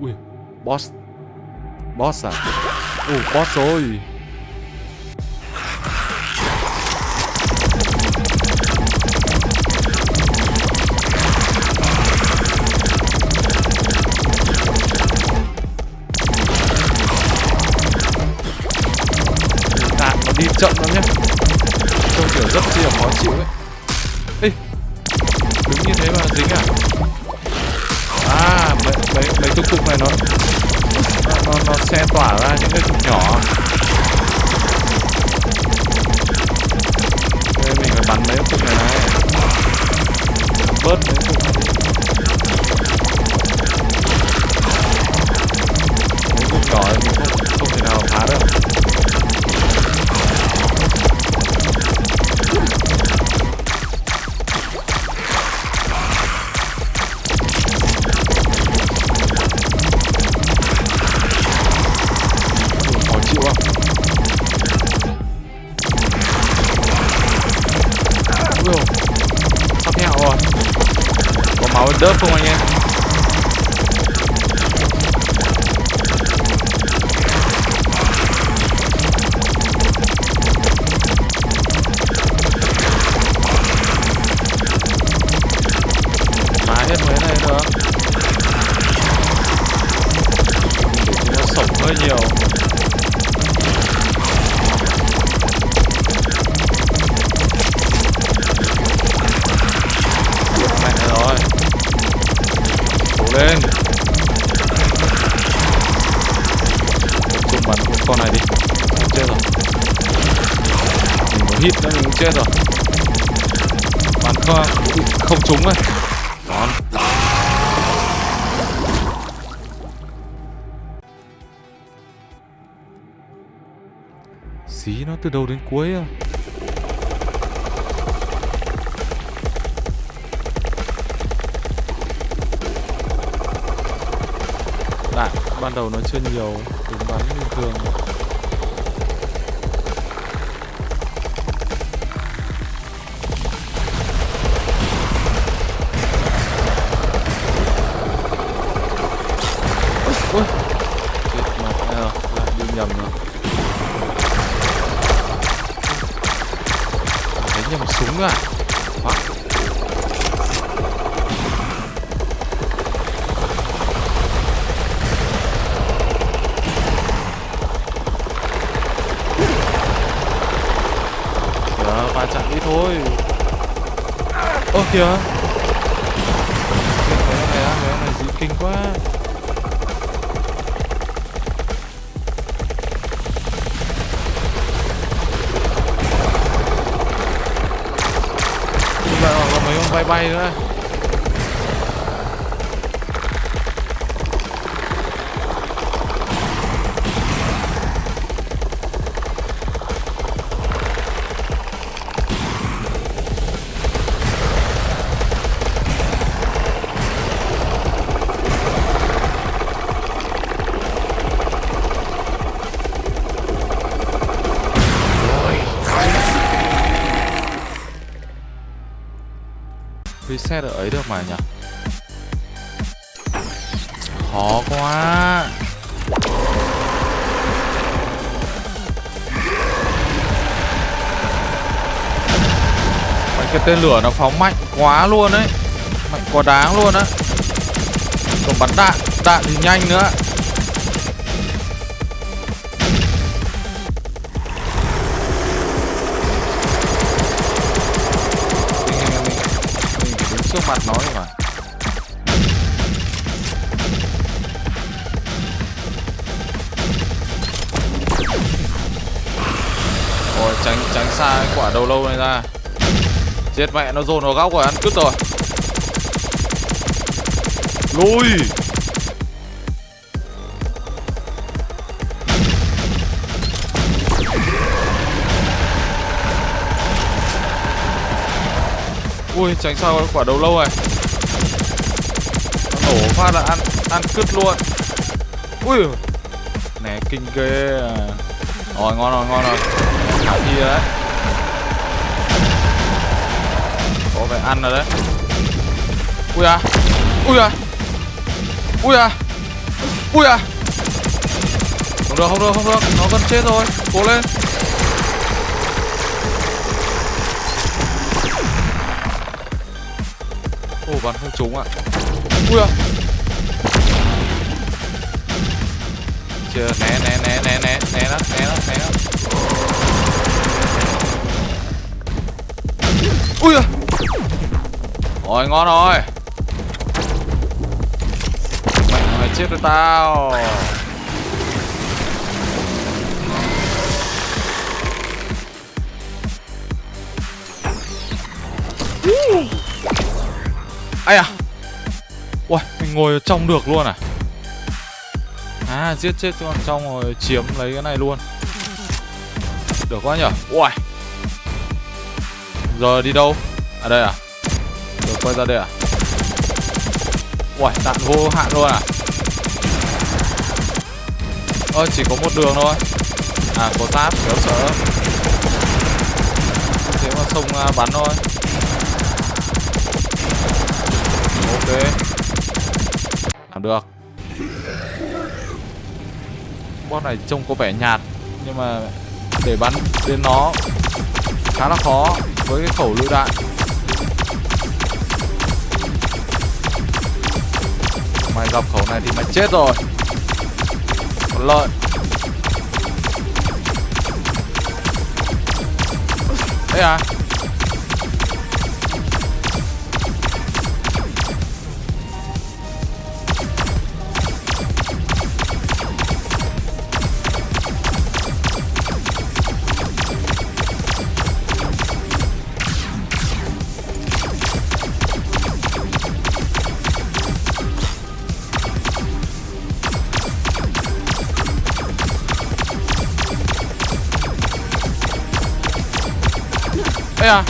ui. Boss. Boss à? Ồ boss rồi. Đạn nó đi chậm lắm nhé trông kiểu rất chi là khó chịu ấy. Ê, đứng như thế mà dính à? À mấy mấy cái cục này nó nó nó, nó xe tỏa ra những cái cục nhỏ. Nên mình phải bắn mấy cái cục này này. Bớt mấy cục này mấy cục nhỏ thì mình hơi nhiều. Mẹ rồi. Cố lên. Tập bắn con này đi. Chết rồi. Mình có hit nữa, mình cũng chết rồi. Bắn không không trúng rồi. Nó từ đầu đến cuối à? Đạn ban đầu nó chưa nhiều đúng bắn bình thường. Ôi, chết mặt ờ, lại đi nhầm rồi. Đúng rồi Quá. Đó, va chạm ít thôi Ơ kìa có bay bay nữa. Reset ấy được mà nhỉ? Khó quá. Mấy cái tên lửa nó phóng mạnh quá luôn đấy Mạnh quá đáng luôn á. Còn bắn đạn Đạn thì nhanh nữa. Trước mặt nó mà. Rồi tránh tránh xa cái quả đầu lâu này ra. Chết mẹ, nó dồn vào góc rồi, ăn cứt rồi. Lùi! Ui, tránh sao quả đầu lâu này. Nó nổ phát là ăn ăn cứt luôn. Ui, Nè, kinh ghê. À. Rồi, ngon rồi ngon rồi. Khả đấy. Có phải ăn rồi đấy. Ui à Ui à Ui à ui à. Không được không được không được. Nó gần chết rồi. Cố lên. Bắn không trúng ạ. Ui à chưa, né né né né né né nó né nó né nó ui à rồi, ngon rồi. Mày mày chết rồi tao ai à Ui, mình ngồi ở trong được luôn à? À, giết chết con trong rồi chiếm lấy cái này luôn. Được quá nhở? Ui. Giờ đi đâu? À đây à? Được quay ra đây à? Ui, đạn vô hạn luôn à? Ơ, chỉ có một đường thôi. À, có táp, kéo sợ Thế mà sông à, bắn thôi ok. Làm được. Boss này trông có vẻ nhạt, nhưng mà để bắn đến nó khá là khó với cái khẩu lựu đạn. Mày gặp khẩu này thì mày chết rồi. Còn lợi. Thế à? Ê à.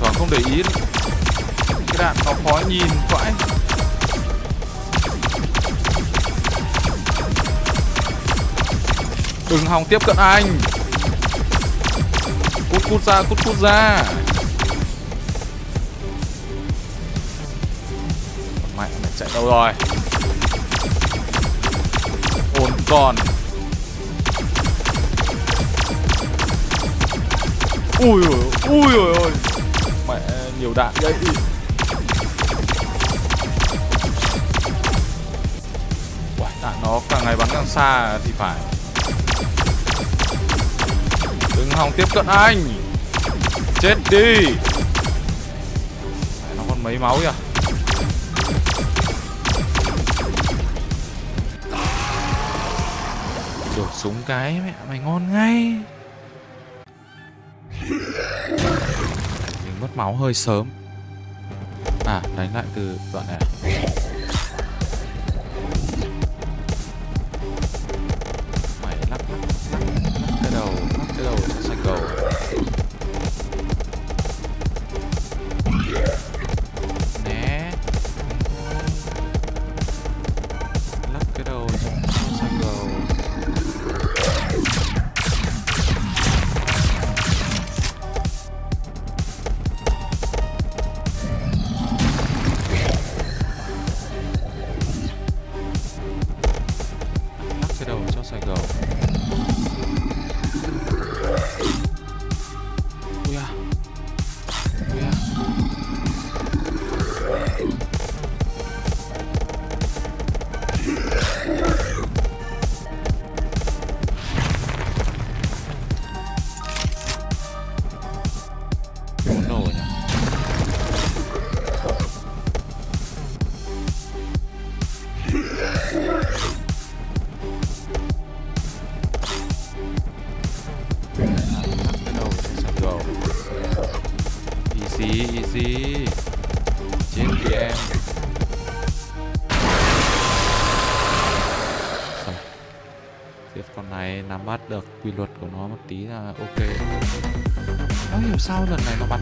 Thoảng không để ý. Cái đạn nó khó nhìn vãi. Đừng hòng tiếp cận anh. Cút cút ra cút cút ra. Mẹ mày chạy đâu rồi? Ổn còn ui ui ui ui ui mẹ nhiều đạn. Vậy Uầy, đạn nó càng ngày bắn càng xa thì phải. Đừng hòng tiếp cận anh. Chết đi. Mẹ, nó còn mấy máu kìa đổ súng cái mẹ mày ngon ngay máu hơi sớm. À đánh lại từ đoạn này à? Quy luật của nó một tí là ok. Không hiểu sao lần này nó bắn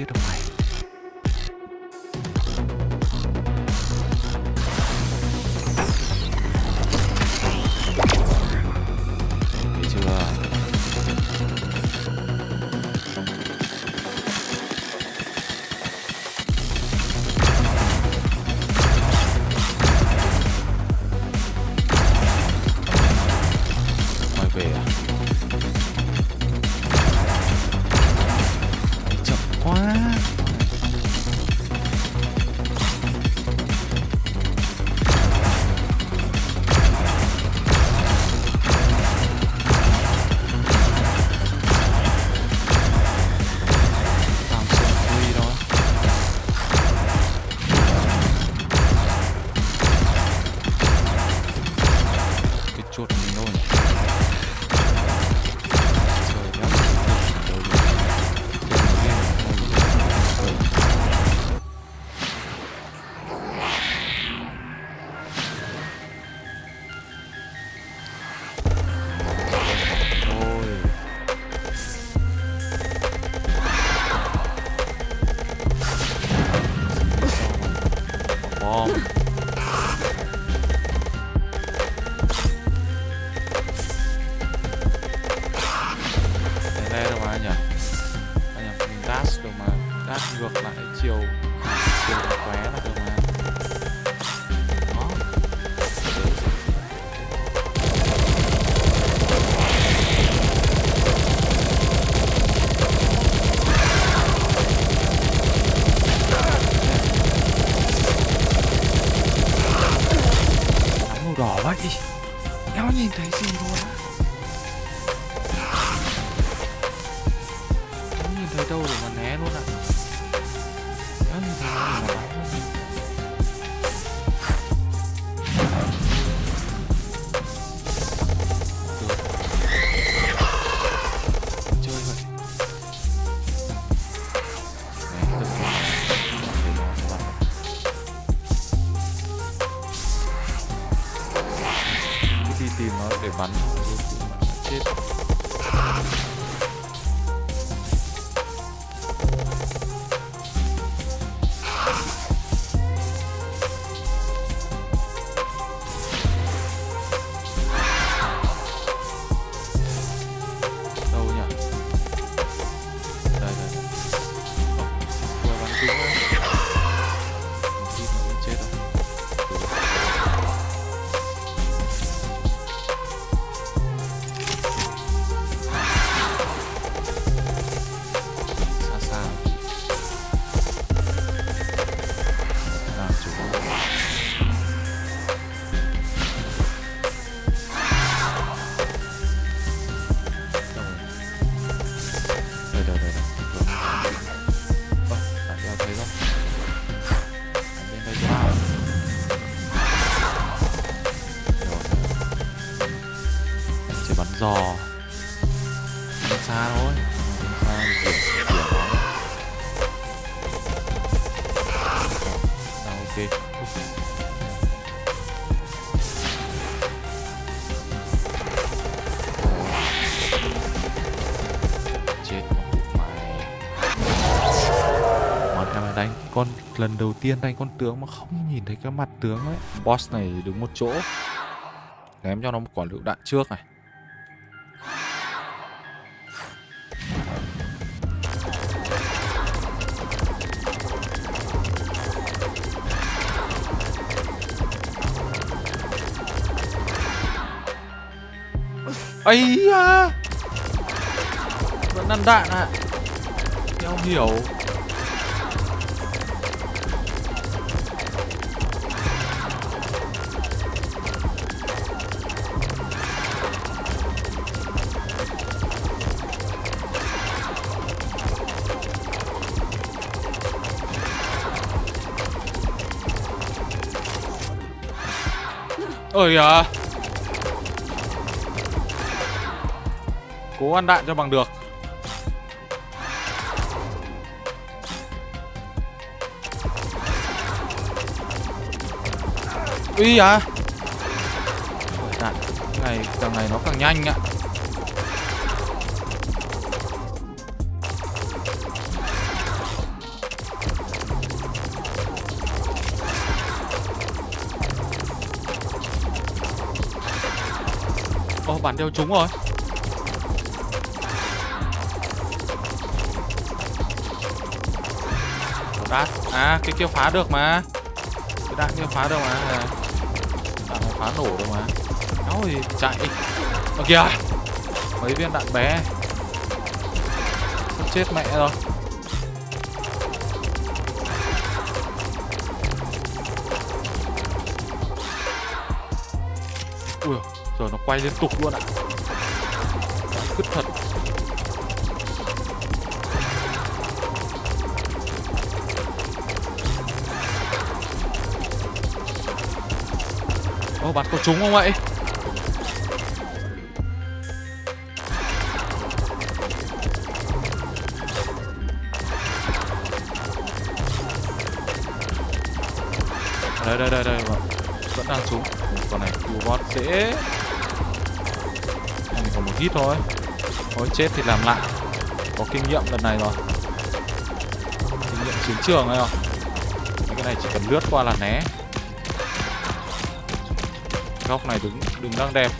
sẽ không giết Áo màu đỏ vậy Đéo nhìn thấy gì luôn á Không nhìn thấy đâu để mà né luôn ạ Đéo nhìn thấy đâu để mà bắn luôn Được. Giò bắn xa thôi. Bắn xa điểm kiểu nó nào ok chết mày. Mà em này đánh con, lần đầu tiên đánh con tướng mà không nhìn thấy cái mặt tướng ấy. Boss này đứng một chỗ. Ném cho nó một quả lựu đạn trước này. Ấy da. Vẫn ăn đạn ạ. À. không hiểu. Ôi à Cố ăn đạn cho bằng được. Ui à Đạn này càng này nó càng nhanh ạ. Ồ, bản đeo trúng rồi. Đạn à cái kia phá được mà. Cái đạn kia phá được mà. Đạn phá nổ được mà. Ôi thì chạy. Ở kìa. Mấy viên đạn bé. Sắp chết mẹ rồi. Ui giờ nó quay liên tục luôn ạ. Cứt thật. Ô, bắn có trúng không vậy? Đây, đây, đây, đây, vẫn, vẫn đang trúng. Con này robot bot dễ. Mình còn một hit thôi. Thôi chết thì làm lại. Có kinh nghiệm lần này rồi. Kinh nghiệm chiến trường này không Cái này chỉ cần lướt qua là né góc này đứng đừng đang đẹp.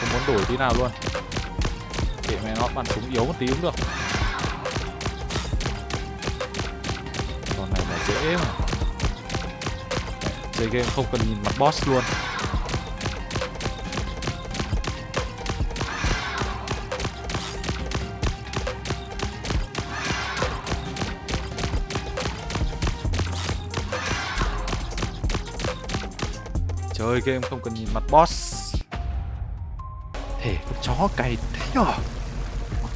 Không muốn đổi tí nào luôn. Để mẹ nó bắn súng yếu một tí cũng được. Con này là dễ mà. Chơi game không cần nhìn mặt boss luôn. Chơi game không cần nhìn mặt boss. Thể con chó cày thế nhở?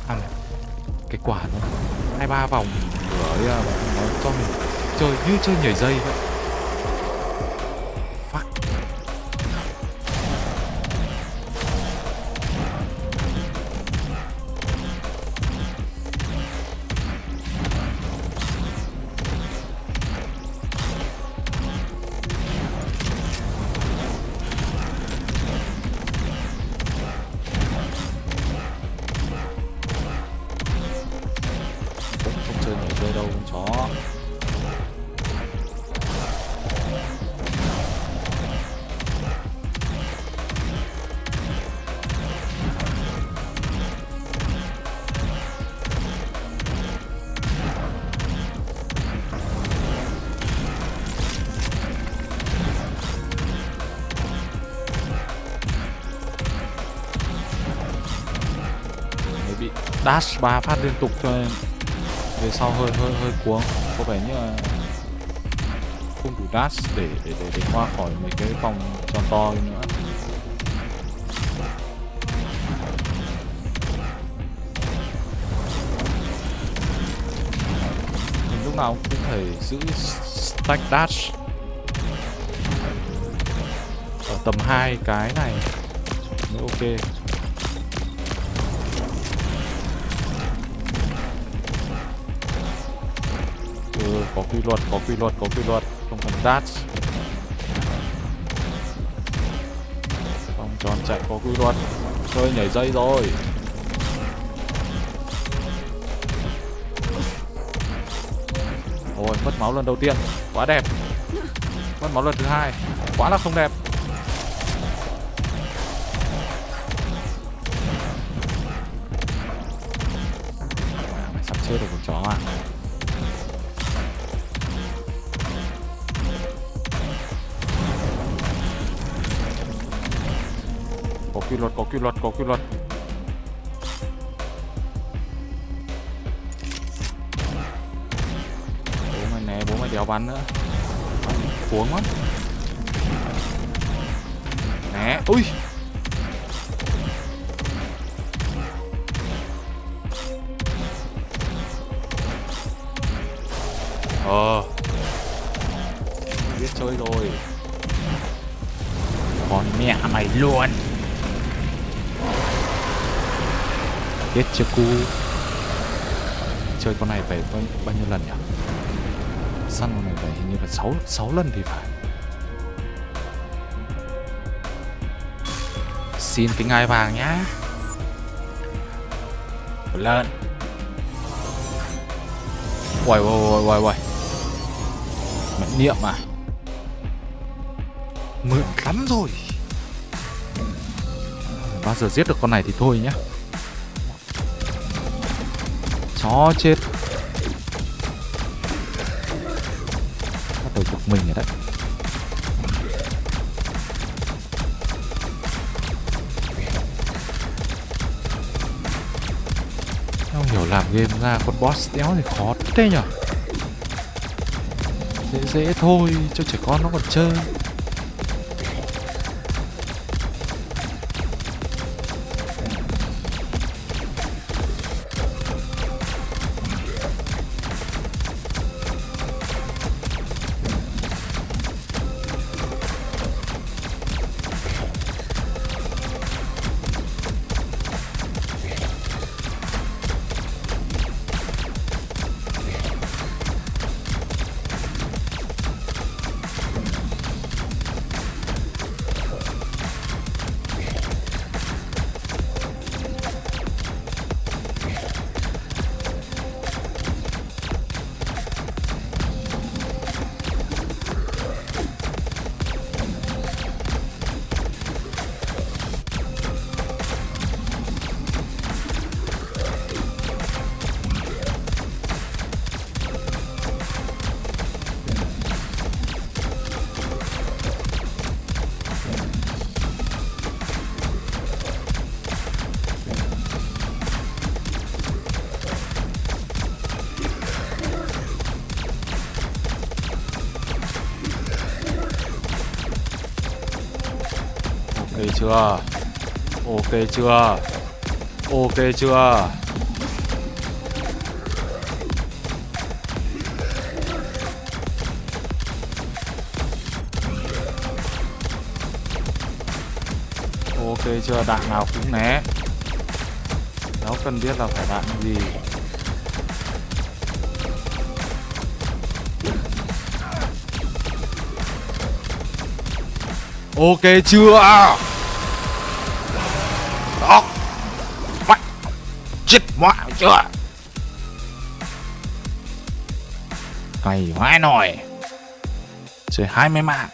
À, cái quả nó hai ba vòng. Nó cho mình chơi như chơi nhảy dây vậy dash ba phát liên tục cho nên về sau hơi hơi hơi cuống. Có vẻ như là không đủ dash để để để, để qua khỏi mấy cái vòng tròn to nữa. Mình lúc nào cũng phải giữ stack dash. Ở tầm hai cái này. Mới ok. Có quy luật có quy luật có quy luật. Không cần dash vòng tròn chạy có quy luật. Chơi nhảy dây rồi. Ôi mất máu lần đầu tiên. Quá đẹp. Mất máu lần thứ hai. Quá là không đẹp. À, mày sắp chết được con chó à? Luật, có quy luật, có quy luật. Bố mày né, bố mày đéo bắn nữa. Cuống lắm né. Ui. Ờ. Biết chơi rồi. Con mẹ mày luôn. Chết chưa cu? Chơi con này phải bao, bao nhiêu lần nhỉ? Săn con này phải hình như là 6, 6 lần thì phải. Xin cái ngai vàng nhá. Lên Uầy uầy uầy uầy uầy. Niệm à? Mượn lắm rồi. Bao giờ giết được con này thì thôi nhá chó chết. Bắt đầu bực mình rồi đấy. Không hiểu làm game ra con boss đéo thì khó thế nhở? Dễ dễ thôi, cho trẻ con nó còn chơi. Ok chưa? Ok chưa? Ok chưa? Ok chưa? Đạn nào cũng né. Nó cần biết là phải đạn gì. Ok chưa? À. Đó. Mạnh chết mọi chưa? Cày vãi nồi. Chơi hai mươi mạng.